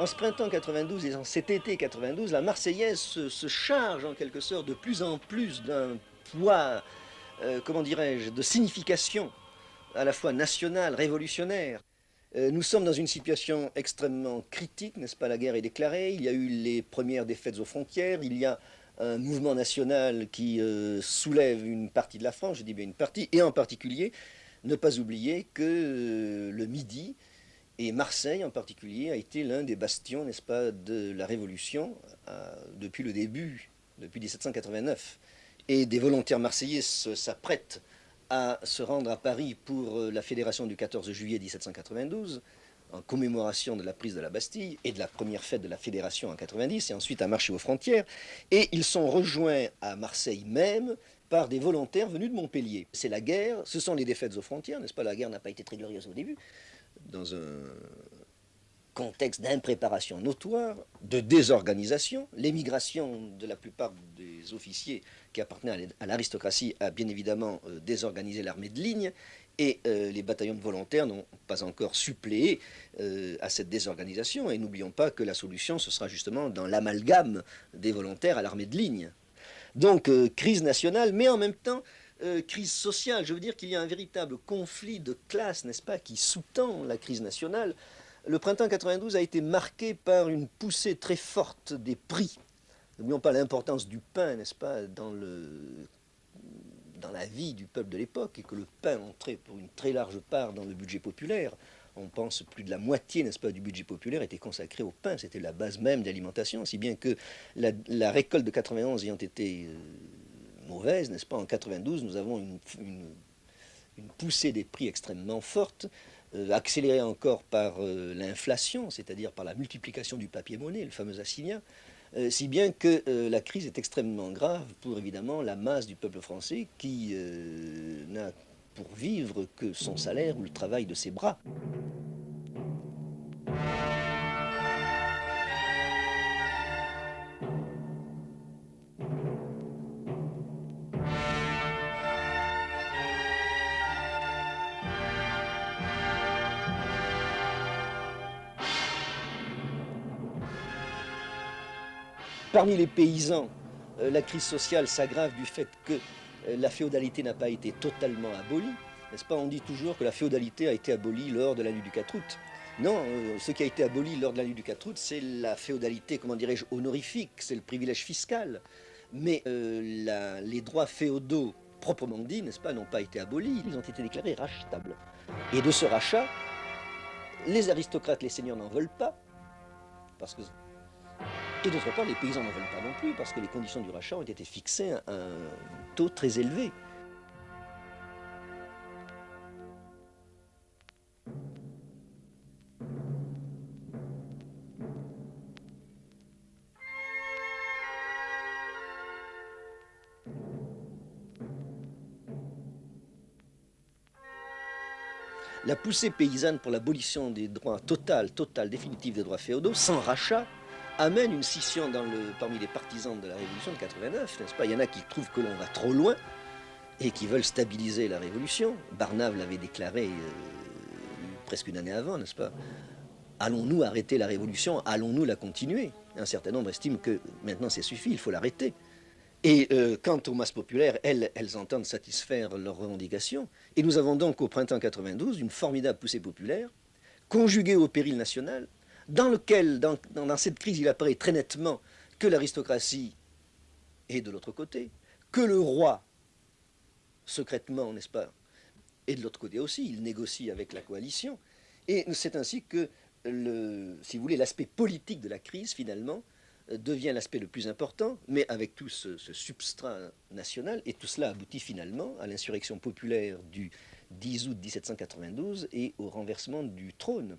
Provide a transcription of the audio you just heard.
En ce printemps 92 et en cet été 92, la Marseillaise se, charge en quelque sorte de plus en plus d'un poids, euh, comment dirais-je, de signification à la fois nationale, révolutionnaire. Euh, nous sommes dans une situation extrêmement critique, n'est-ce pas? La guerre est déclarée, il y a eu les premières défaites aux frontières, il y a un mouvement national qui euh, soulève une partie de la France, je dis bien une partie, et en particulier, ne pas oublier que le Midi, et Marseille, en particulier, a été l'un des bastions, n'est-ce pas, de la Révolution euh, depuis le début, depuis 1789. Et des volontaires marseillais s'apprêtent à se rendre à Paris pour euh, la fédération du 14 juillet 1792, en commémoration de la prise de la Bastille et de la première fête de la fédération en 90, et ensuite à marcher aux frontières. Et ils sont rejoints à Marseille même par des volontaires venus de Montpellier. C'est la guerre, ce sont les défaites aux frontières, n'est-ce pas? La guerre n'a pas été très glorieuse au début, dans un contexte d'impréparation notoire, de désorganisation. L'émigration de la plupart des officiers qui appartenaient à l'aristocratie a bien évidemment euh, désorganisé l'armée de ligne et euh, les bataillons de volontaires n'ont pas encore suppléé euh, à cette désorganisation. Et n'oublions pas que la solution, ce sera justement dans l'amalgame des volontaires à l'armée de ligne. Donc, crise nationale, mais en même temps, euh, crise sociale. Je veux dire qu'il y a un véritable conflit de classe, n'est-ce pas, qui sous-tend la crise nationale. Le printemps 92 a été marqué par une poussée très forte des prix. N'oublions pas l'importance du pain, n'est-ce pas, dans, le, dans la vie du peuple de l'époque, et que le pain entrait pour une très large part dans le budget populaire. On pense plus de la moitié, n'est-ce pas, du budget populaire était consacré au pain. C'était la base même d'alimentation, si bien que la, récolte de 91 ayant été euh, n'est-ce pas? En 92, nous avons une, poussée des prix extrêmement forte, euh, accélérée encore par euh, l'inflation, c'est-à-dire par la multiplication du papier-monnaie, le fameux assignat, euh, si bien que la crise est extrêmement grave pour évidemment la masse du peuple français qui n'a pour vivre que son salaire ou le travail de ses bras. Parmi les paysans, euh, la crise sociale s'aggrave du fait que euh, la féodalité n'a pas été totalement abolie. N'est-ce pas? On dit toujours que la féodalité a été abolie lors de la nuit du 4 août. Non, euh, ce qui a été aboli lors de la nuit du 4 août, c'est la féodalité, comment dirais-je, honorifique, c'est le privilège fiscal. Mais les droits féodaux, proprement dit, n'est-ce pas, n'ont pas été abolis, ils ont été déclarés rachetables. Et de ce rachat, les aristocrates, les seigneurs n'en veulent pas, parce que et d'autre part, les paysans n'en veulent pas non plus, parce que les conditions du rachat ont été fixées à un taux très élevé. La poussée paysanne pour l'abolition des droits total, total, définitif des droits féodaux, sans rachat, amène une scission parmi les partisans de la Révolution de 89, n'est-ce pas? Il y en a qui trouvent que l'on va trop loin et qui veulent stabiliser la Révolution. Barnave l'avait déclaré euh, presque une année avant, n'est-ce pas? Allons-nous arrêter la Révolution? Allons-nous la continuer? Un certain nombre estiment que maintenant c'est suffit, il faut l'arrêter. Et euh, quant aux masses populaires, elles, elles entendent satisfaire leurs revendications. Et nous avons donc au printemps 92 une formidable poussée populaire, conjuguée au péril national, dans lequel, dans, cette crise, il apparaît très nettement que l'aristocratie est de l'autre côté, que le roi, secrètement, n'est-ce pas, est de l'autre côté aussi, il négocie avec la coalition, et c'est ainsi que, si vous voulez, l'aspect politique de la crise, finalement, devient l'aspect le plus important, mais avec tout ce, substrat national, et tout cela aboutit finalement à l'insurrection populaire du 10 août 1792 et au renversement du trône.